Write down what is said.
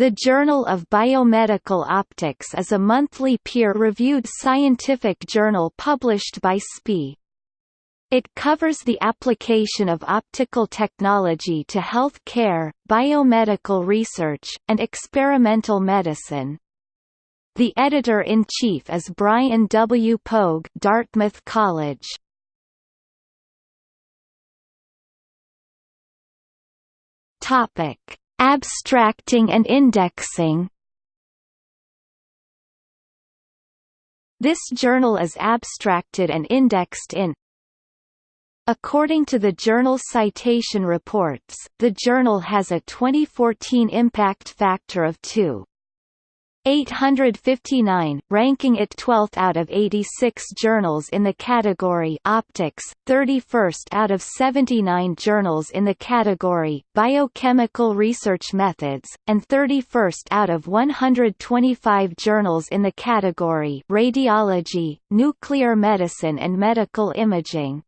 The Journal of Biomedical Optics is a monthly peer-reviewed scientific journal published by SPIE. It covers the application of optical technology to health care, biomedical research, and experimental medicine. The editor-in-chief is Brian W. Pogue Dartmouth College. Topic Abstracting and indexing This journal is abstracted and indexed in According to the Journal citation reports, the journal has a 2014 impact factor of 2. 859, ranking it 12th out of 86 journals in the category Optics, 31st out of 79 journals in the category Biochemical Research Methods, and 31st out of 125 journals in the category Radiology, Nuclear Medicine and Medical Imaging.